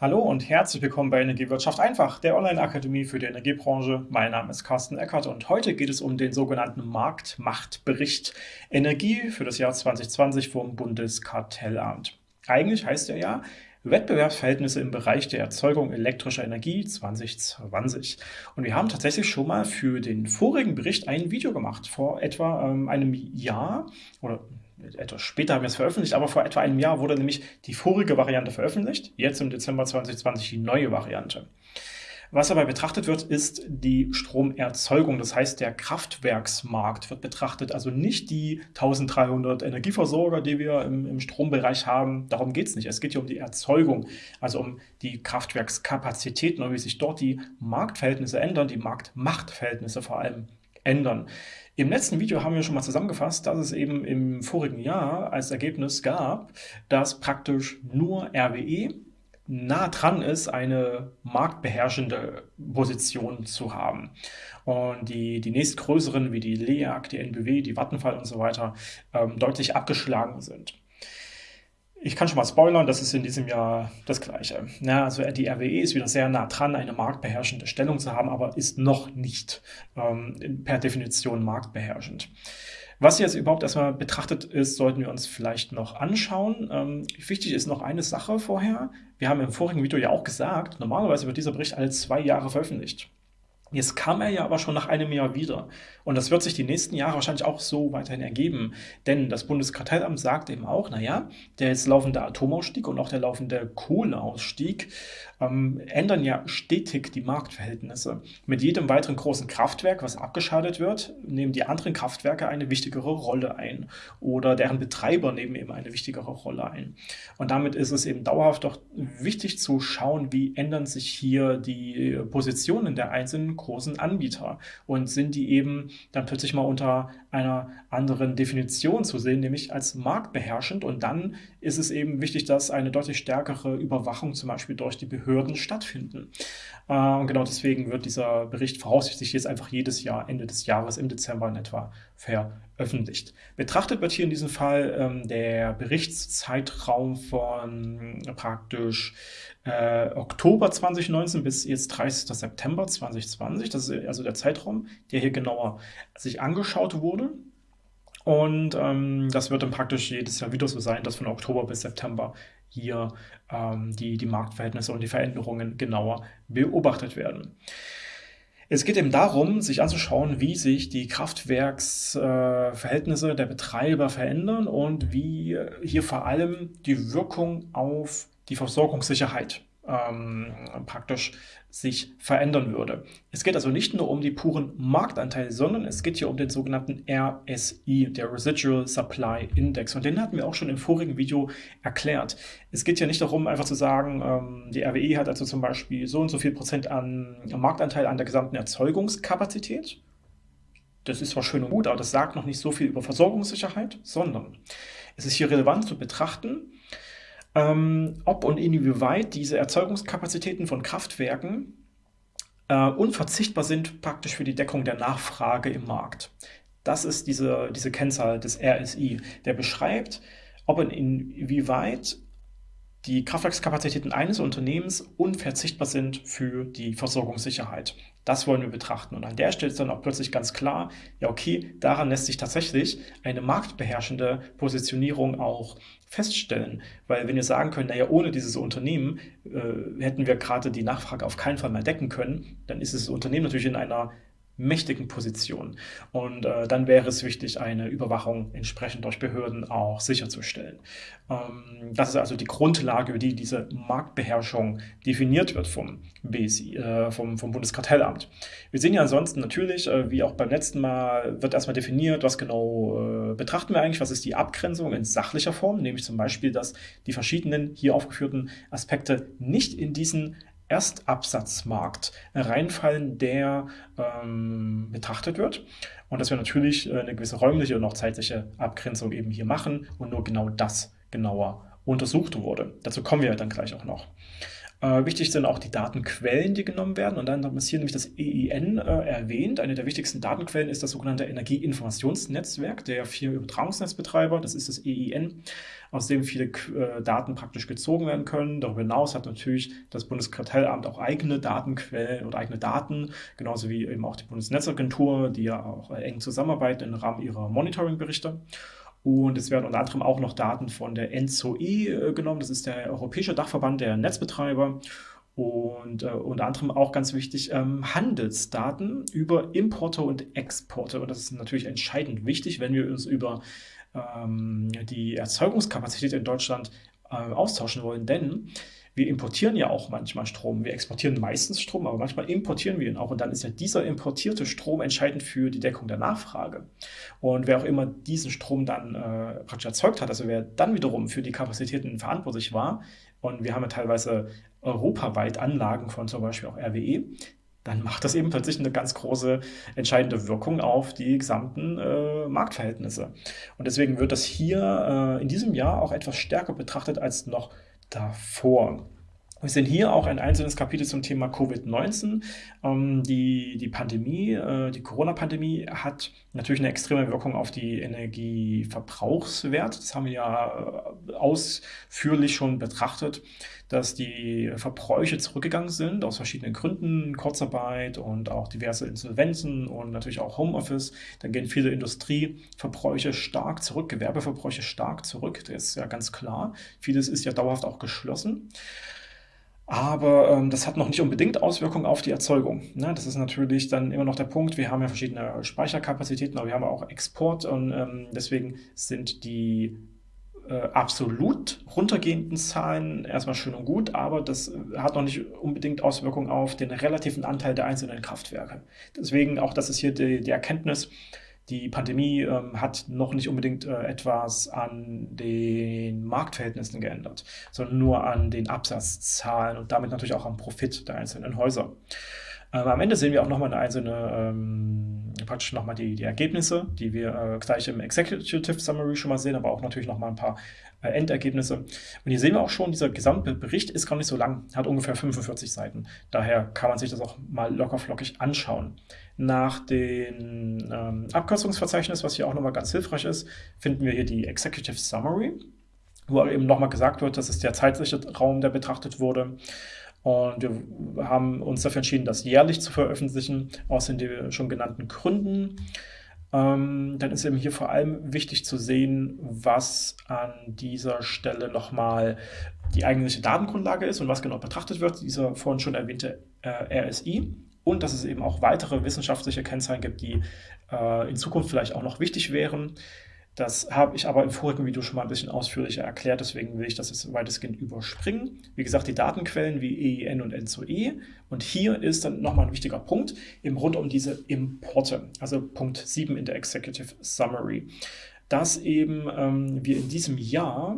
Hallo und herzlich willkommen bei Energiewirtschaft einfach, der Online-Akademie für die Energiebranche. Mein Name ist Carsten Eckert und heute geht es um den sogenannten Marktmachtbericht Energie für das Jahr 2020 vom Bundeskartellamt. Eigentlich heißt er ja Wettbewerbsverhältnisse im Bereich der Erzeugung elektrischer Energie 2020. Und wir haben tatsächlich schon mal für den vorigen Bericht ein Video gemacht, vor etwa ähm, einem Jahr oder etwas später haben wir es veröffentlicht, aber vor etwa einem Jahr wurde nämlich die vorige Variante veröffentlicht, jetzt im Dezember 2020 die neue Variante. Was dabei betrachtet wird, ist die Stromerzeugung, das heißt der Kraftwerksmarkt wird betrachtet, also nicht die 1300 Energieversorger, die wir im, im Strombereich haben, darum geht es nicht. Es geht hier um die Erzeugung, also um die Kraftwerkskapazitäten und wie sich dort die Marktverhältnisse ändern, die Marktmachtverhältnisse vor allem ändern. Im letzten Video haben wir schon mal zusammengefasst, dass es eben im vorigen Jahr als Ergebnis gab, dass praktisch nur RWE nah dran ist, eine marktbeherrschende Position zu haben. Und die, die nächstgrößeren wie die LEAG, die NBW, die Vattenfall und so weiter ähm, deutlich abgeschlagen sind. Ich kann schon mal spoilern, das ist in diesem Jahr das Gleiche. Ja, also die RWE ist wieder sehr nah dran, eine marktbeherrschende Stellung zu haben, aber ist noch nicht ähm, per Definition marktbeherrschend. Was jetzt überhaupt erstmal betrachtet ist, sollten wir uns vielleicht noch anschauen. Ähm, wichtig ist noch eine Sache vorher. Wir haben im vorigen Video ja auch gesagt, normalerweise wird dieser Bericht alle zwei Jahre veröffentlicht. Jetzt kam er ja aber schon nach einem Jahr wieder. Und das wird sich die nächsten Jahre wahrscheinlich auch so weiterhin ergeben. Denn das Bundeskartellamt sagt eben auch, naja, der jetzt laufende Atomausstieg und auch der laufende Kohleausstieg ähm, ändern ja stetig die Marktverhältnisse. Mit jedem weiteren großen Kraftwerk, was abgeschaltet wird, nehmen die anderen Kraftwerke eine wichtigere Rolle ein. Oder deren Betreiber nehmen eben eine wichtigere Rolle ein. Und damit ist es eben dauerhaft doch wichtig zu schauen, wie ändern sich hier die Positionen der einzelnen großen Anbieter und sind die eben dann plötzlich mal unter einer anderen Definition zu sehen, nämlich als marktbeherrschend und dann ist es eben wichtig, dass eine deutlich stärkere Überwachung zum Beispiel durch die Behörden stattfinden. Äh, und genau deswegen wird dieser Bericht voraussichtlich jetzt einfach jedes Jahr, Ende des Jahres, im Dezember in etwa, veröffentlicht. Betrachtet wird hier in diesem Fall ähm, der Berichtszeitraum von praktisch äh, Oktober 2019 bis jetzt 30. September 2020. Das ist also der Zeitraum, der hier genauer sich angeschaut wurde. Und ähm, das wird dann praktisch jedes Jahr wieder so sein, dass von Oktober bis September hier ähm, die, die Marktverhältnisse und die Veränderungen genauer beobachtet werden. Es geht eben darum, sich anzuschauen, wie sich die Kraftwerksverhältnisse äh, der Betreiber verändern und wie hier vor allem die Wirkung auf die Versorgungssicherheit ähm, praktisch sich verändern würde. Es geht also nicht nur um die puren Marktanteile, sondern es geht hier um den sogenannten RSI, der Residual Supply Index. Und den hatten wir auch schon im vorigen Video erklärt. Es geht hier nicht darum, einfach zu sagen, ähm, die RWE hat also zum Beispiel so und so viel Prozent an Marktanteil an der gesamten Erzeugungskapazität. Das ist zwar schön und gut, aber das sagt noch nicht so viel über Versorgungssicherheit, sondern es ist hier relevant zu betrachten, ähm, ob und inwieweit diese Erzeugungskapazitäten von Kraftwerken äh, unverzichtbar sind praktisch für die Deckung der Nachfrage im Markt. Das ist diese, diese Kennzahl des RSI, der beschreibt, ob und inwieweit die Kraftwerkskapazitäten eines Unternehmens unverzichtbar sind für die Versorgungssicherheit. Das wollen wir betrachten. Und an der Stelle ist dann auch plötzlich ganz klar, ja okay, daran lässt sich tatsächlich eine marktbeherrschende Positionierung auch feststellen. Weil wenn wir sagen können, naja, ohne dieses Unternehmen äh, hätten wir gerade die Nachfrage auf keinen Fall mehr decken können, dann ist das Unternehmen natürlich in einer mächtigen Position. Und äh, dann wäre es wichtig, eine Überwachung entsprechend durch Behörden auch sicherzustellen. Ähm, das ist also die Grundlage, über die diese Marktbeherrschung definiert wird vom BSI, äh, vom, vom Bundeskartellamt. Wir sehen ja ansonsten natürlich, äh, wie auch beim letzten Mal, wird erstmal definiert, was genau äh, betrachten wir eigentlich, was ist die Abgrenzung in sachlicher Form, nämlich zum Beispiel, dass die verschiedenen hier aufgeführten Aspekte nicht in diesen Erstabsatzmarkt reinfallen, der ähm, betrachtet wird. Und dass wir natürlich äh, eine gewisse räumliche und auch zeitliche Abgrenzung eben hier machen und nur genau das genauer untersucht wurde. Dazu kommen wir dann gleich auch noch. Äh, wichtig sind auch die Datenquellen, die genommen werden. Und dann ist hier nämlich das EIN äh, erwähnt. Eine der wichtigsten Datenquellen ist das sogenannte Energieinformationsnetzwerk der vier Übertragungsnetzbetreiber. Das ist das EIN, aus dem viele äh, Daten praktisch gezogen werden können. Darüber hinaus hat natürlich das Bundeskartellamt auch eigene Datenquellen oder eigene Daten, genauso wie eben auch die Bundesnetzagentur, die ja auch eng zusammenarbeiten im Rahmen ihrer Monitoringberichte. Und es werden unter anderem auch noch Daten von der NZOE äh, genommen. Das ist der Europäische Dachverband der Netzbetreiber. Und äh, unter anderem auch ganz wichtig ähm, Handelsdaten über Importe und Exporte. Und das ist natürlich entscheidend wichtig, wenn wir uns über ähm, die Erzeugungskapazität in Deutschland äh, austauschen wollen. Denn wir importieren ja auch manchmal Strom. Wir exportieren meistens Strom, aber manchmal importieren wir ihn auch. Und dann ist ja dieser importierte Strom entscheidend für die Deckung der Nachfrage. Und wer auch immer diesen Strom dann äh, praktisch erzeugt hat, also wer dann wiederum für die Kapazitäten verantwortlich war, und wir haben ja teilweise europaweit Anlagen von zum Beispiel auch RWE, dann macht das eben plötzlich eine ganz große entscheidende Wirkung auf die gesamten äh, Marktverhältnisse. Und deswegen wird das hier äh, in diesem Jahr auch etwas stärker betrachtet als noch davor. Wir sehen hier auch ein einzelnes Kapitel zum Thema Covid-19. Ähm, die, die Pandemie, äh, die Corona-Pandemie hat natürlich eine extreme Wirkung auf die Energieverbrauchswert. Das haben wir ja äh, ausführlich schon betrachtet, dass die Verbräuche zurückgegangen sind aus verschiedenen Gründen, Kurzarbeit und auch diverse Insolvenzen und natürlich auch Homeoffice. Dann gehen viele Industrieverbräuche stark zurück, Gewerbeverbräuche stark zurück. Das ist ja ganz klar. Vieles ist ja dauerhaft auch geschlossen. Aber ähm, das hat noch nicht unbedingt Auswirkungen auf die Erzeugung. Ne? Das ist natürlich dann immer noch der Punkt. Wir haben ja verschiedene Speicherkapazitäten, aber wir haben auch Export und ähm, deswegen sind die äh, absolut runtergehenden Zahlen erstmal schön und gut, aber das hat noch nicht unbedingt Auswirkungen auf den relativen Anteil der einzelnen Kraftwerke. Deswegen auch, das ist hier die, die Erkenntnis, die Pandemie ähm, hat noch nicht unbedingt äh, etwas an den Marktverhältnissen geändert, sondern nur an den Absatzzahlen und damit natürlich auch am Profit der einzelnen Häuser. Ähm, am Ende sehen wir auch nochmal eine einzelne, ähm, praktisch nochmal die, die Ergebnisse, die wir äh, gleich im Executive Summary schon mal sehen, aber auch natürlich nochmal ein paar äh, Endergebnisse. Und hier sehen wir auch schon, dieser gesamte Bericht ist gar nicht so lang, hat ungefähr 45 Seiten. Daher kann man sich das auch mal lockerflockig anschauen. Nach dem ähm, Abkürzungsverzeichnis, was hier auch nochmal ganz hilfreich ist, finden wir hier die Executive Summary, wo eben nochmal gesagt wird, das ist der zeitliche Raum, der betrachtet wurde. Und wir haben uns dafür entschieden, das jährlich zu veröffentlichen, aus den schon genannten Gründen. Ähm, dann ist eben hier vor allem wichtig zu sehen, was an dieser Stelle nochmal die eigentliche Datengrundlage ist und was genau betrachtet wird, dieser vorhin schon erwähnte äh, RSI. Und dass es eben auch weitere wissenschaftliche Kennzahlen gibt, die äh, in Zukunft vielleicht auch noch wichtig wären. Das habe ich aber im vorigen Video schon mal ein bisschen ausführlicher erklärt, deswegen will ich das jetzt weitestgehend überspringen. Wie gesagt, die Datenquellen wie EIN und NZOE. Und hier ist dann nochmal ein wichtiger Punkt, eben rund um diese Importe, also Punkt 7 in der Executive Summary, dass eben ähm, wir in diesem Jahr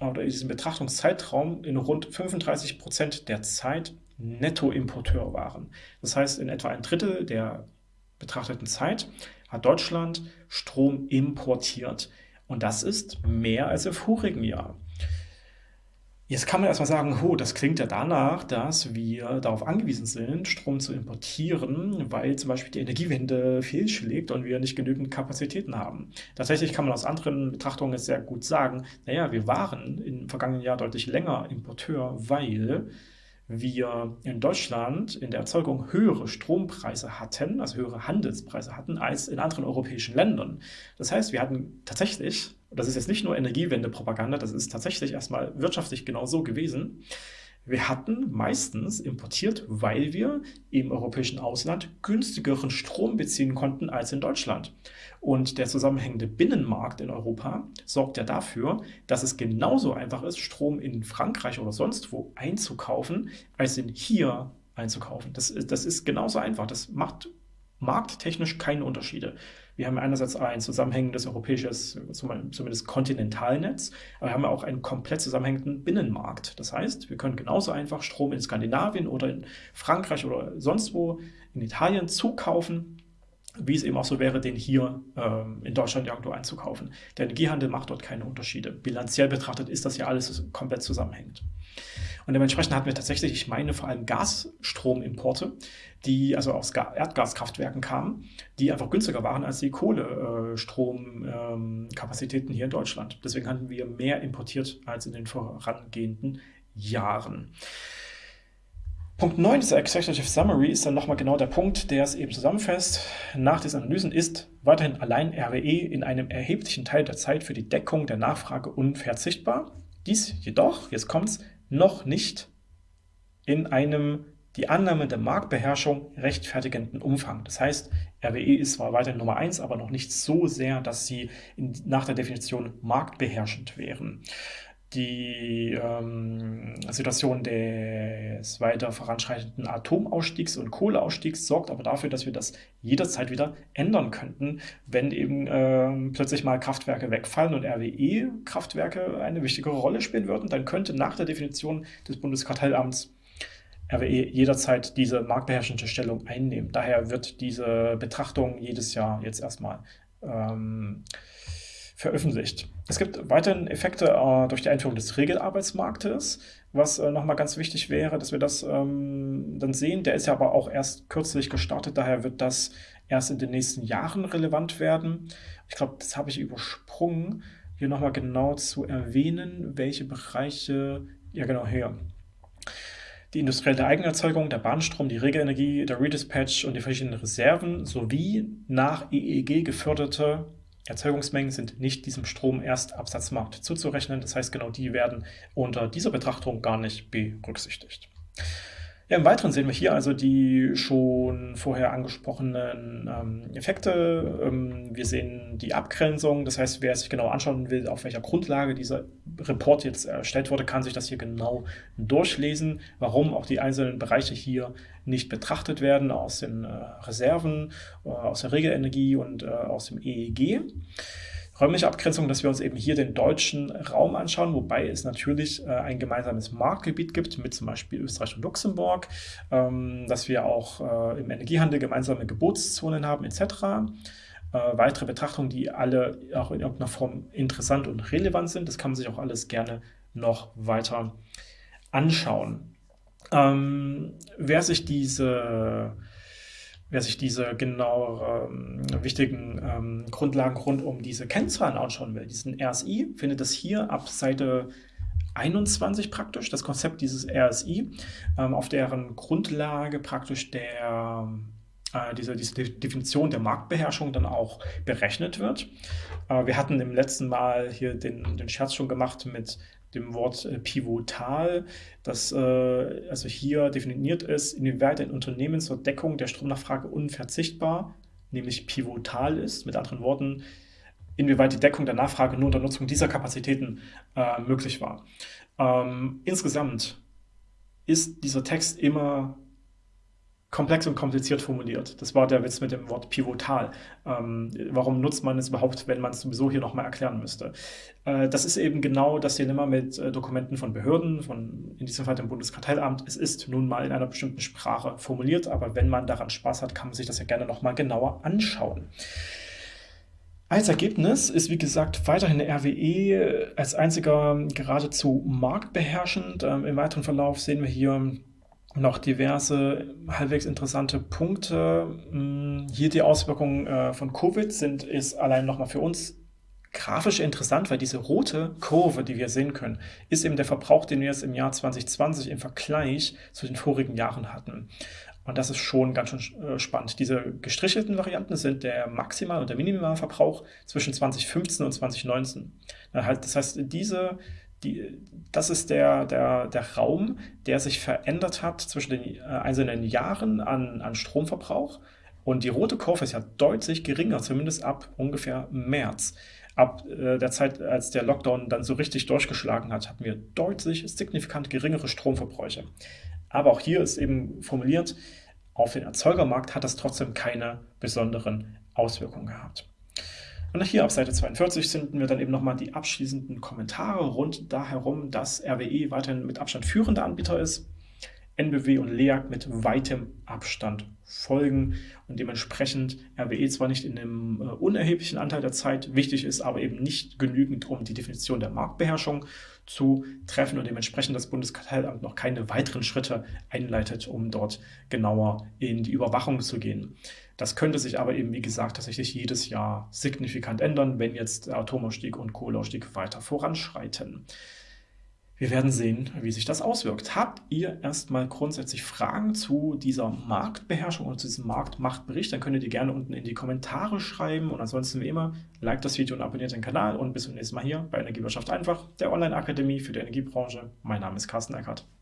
oder in diesem Betrachtungszeitraum in rund 35 Prozent der Zeit Nettoimporteur waren. Das heißt, in etwa ein Drittel der betrachteten Zeit hat Deutschland Strom importiert. Und das ist mehr als im vorigen Jahr. Jetzt kann man erstmal sagen, oh, das klingt ja danach, dass wir darauf angewiesen sind, Strom zu importieren, weil zum Beispiel die Energiewende fehlschlägt und wir nicht genügend Kapazitäten haben. Tatsächlich kann man aus anderen Betrachtungen sehr gut sagen, naja, wir waren im vergangenen Jahr deutlich länger Importeur, weil wir in Deutschland in der Erzeugung höhere Strompreise hatten, also höhere Handelspreise hatten, als in anderen europäischen Ländern. Das heißt, wir hatten tatsächlich, das ist jetzt nicht nur Energiewende-Propaganda, das ist tatsächlich erstmal wirtschaftlich genau so gewesen, wir hatten meistens importiert, weil wir im europäischen Ausland günstigeren Strom beziehen konnten als in Deutschland. Und der zusammenhängende Binnenmarkt in Europa sorgt ja dafür, dass es genauso einfach ist, Strom in Frankreich oder sonst wo einzukaufen, als in hier einzukaufen. Das, das ist genauso einfach. Das macht markttechnisch keine Unterschiede. Wir haben einerseits ein zusammenhängendes europäisches, zumindest Kontinentalnetz, aber wir haben auch einen komplett zusammenhängenden Binnenmarkt. Das heißt, wir können genauso einfach Strom in Skandinavien oder in Frankreich oder sonst wo in Italien zukaufen wie es eben auch so wäre, den hier ähm, in Deutschland irgendwo einzukaufen. Der Energiehandel macht dort keine Unterschiede. Bilanziell betrachtet ist das ja alles komplett zusammenhängend. Und dementsprechend hatten wir tatsächlich, ich meine vor allem Gasstromimporte, die also aus Erdgaskraftwerken kamen, die einfach günstiger waren als die Kohlestromkapazitäten hier in Deutschland. Deswegen hatten wir mehr importiert als in den vorangehenden Jahren. Punkt 9 dieser Executive Summary ist dann nochmal genau der Punkt, der es eben zusammenfasst. Nach diesen Analysen ist weiterhin allein RWE in einem erheblichen Teil der Zeit für die Deckung der Nachfrage unverzichtbar. Dies jedoch, jetzt kommt's, noch nicht in einem die Annahme der Marktbeherrschung rechtfertigenden Umfang. Das heißt, RWE ist zwar weiterhin Nummer 1, aber noch nicht so sehr, dass sie in, nach der Definition marktbeherrschend wären die ähm, Situation des weiter voranschreitenden Atomausstiegs und Kohleausstiegs sorgt aber dafür, dass wir das jederzeit wieder ändern könnten, wenn eben ähm, plötzlich mal Kraftwerke wegfallen und RWE-Kraftwerke eine wichtige Rolle spielen würden, dann könnte nach der Definition des Bundeskartellamts RWE jederzeit diese marktbeherrschende Stellung einnehmen. Daher wird diese Betrachtung jedes Jahr jetzt erstmal ähm, veröffentlicht. Es gibt weiterhin Effekte äh, durch die Einführung des Regelarbeitsmarktes, was äh, nochmal ganz wichtig wäre, dass wir das ähm, dann sehen. Der ist ja aber auch erst kürzlich gestartet, daher wird das erst in den nächsten Jahren relevant werden. Ich glaube, das habe ich übersprungen, hier nochmal genau zu erwähnen, welche Bereiche, ja genau hier, die industrielle Eigenerzeugung, der Bahnstrom, die Regelenergie, der Redispatch und die verschiedenen Reserven sowie nach EEG geförderte Erzeugungsmengen sind nicht diesem Stromerst-Absatzmarkt zuzurechnen. Das heißt, genau die werden unter dieser Betrachtung gar nicht berücksichtigt. Ja, Im Weiteren sehen wir hier also die schon vorher angesprochenen ähm, Effekte. Ähm, wir sehen die Abgrenzung, das heißt, wer sich genau anschauen will, auf welcher Grundlage dieser Report jetzt erstellt wurde, kann sich das hier genau durchlesen, warum auch die einzelnen Bereiche hier nicht betrachtet werden aus den äh, Reserven, äh, aus der Regelenergie und äh, aus dem EEG räumliche Abgrenzung, dass wir uns eben hier den deutschen Raum anschauen, wobei es natürlich ein gemeinsames Marktgebiet gibt mit zum Beispiel Österreich und Luxemburg, ähm, dass wir auch im Energiehandel gemeinsame Gebotszonen haben etc. Äh, weitere Betrachtungen, die alle auch in irgendeiner Form interessant und relevant sind, das kann man sich auch alles gerne noch weiter anschauen. Ähm, wer sich diese wer sich diese genau ähm, wichtigen ähm, Grundlagen rund um diese Kennzahlen anschauen will, diesen RSI, findet das hier ab Seite 21 praktisch, das Konzept dieses RSI, ähm, auf deren Grundlage praktisch der, äh, diese, diese Definition der Marktbeherrschung dann auch berechnet wird. Äh, wir hatten im letzten Mal hier den, den Scherz schon gemacht mit dem Wort äh, pivotal, das äh, also hier definiert ist, inwieweit ein Unternehmen zur Deckung der Stromnachfrage unverzichtbar, nämlich pivotal ist. Mit anderen Worten, inwieweit die Deckung der Nachfrage nur unter Nutzung dieser Kapazitäten äh, möglich war. Ähm, insgesamt ist dieser Text immer komplex und kompliziert formuliert. Das war der Witz mit dem Wort pivotal. Ähm, warum nutzt man es überhaupt, wenn man es sowieso hier nochmal erklären müsste? Äh, das ist eben genau das Dilemma mit äh, Dokumenten von Behörden, von in diesem Fall dem Bundeskartellamt. Es ist nun mal in einer bestimmten Sprache formuliert, aber wenn man daran Spaß hat, kann man sich das ja gerne nochmal genauer anschauen. Als Ergebnis ist, wie gesagt, weiterhin RWE als einziger geradezu marktbeherrschend. Ähm, Im weiteren Verlauf sehen wir hier noch diverse halbwegs interessante Punkte. Hm, hier die Auswirkungen äh, von Covid sind, ist allein nochmal für uns grafisch interessant, weil diese rote Kurve, die wir sehen können, ist eben der Verbrauch, den wir jetzt im Jahr 2020 im Vergleich zu den vorigen Jahren hatten. Und das ist schon ganz schön äh, spannend. Diese gestrichelten Varianten sind der Maximal- und der Minimalverbrauch zwischen 2015 und 2019. Das heißt, diese die, das ist der, der, der Raum, der sich verändert hat zwischen den äh, einzelnen Jahren an, an Stromverbrauch. Und die rote Kurve ist ja deutlich geringer, zumindest ab ungefähr März. Ab äh, der Zeit, als der Lockdown dann so richtig durchgeschlagen hat, hatten wir deutlich signifikant geringere Stromverbräuche. Aber auch hier ist eben formuliert, auf den Erzeugermarkt hat das trotzdem keine besonderen Auswirkungen gehabt. Und hier auf Seite 42 finden wir dann eben nochmal die abschließenden Kommentare rund da dass RWE weiterhin mit Abstand führender Anbieter ist. NBW und LEAG mit weitem Abstand folgen und dementsprechend RWE zwar nicht in einem äh, unerheblichen Anteil der Zeit wichtig ist, aber eben nicht genügend, um die Definition der Marktbeherrschung zu treffen und dementsprechend das Bundeskartellamt noch keine weiteren Schritte einleitet, um dort genauer in die Überwachung zu gehen. Das könnte sich aber eben, wie gesagt, tatsächlich jedes Jahr signifikant ändern, wenn jetzt Atomausstieg und Kohleausstieg weiter voranschreiten. Wir werden sehen, wie sich das auswirkt. Habt ihr erstmal grundsätzlich Fragen zu dieser Marktbeherrschung oder zu diesem Marktmachtbericht, dann könnt ihr die gerne unten in die Kommentare schreiben. Und ansonsten wie immer, liked das Video und abonniert den Kanal. Und bis zum nächsten Mal hier bei Energiewirtschaft einfach, der Online-Akademie für die Energiebranche. Mein Name ist Carsten Eckert.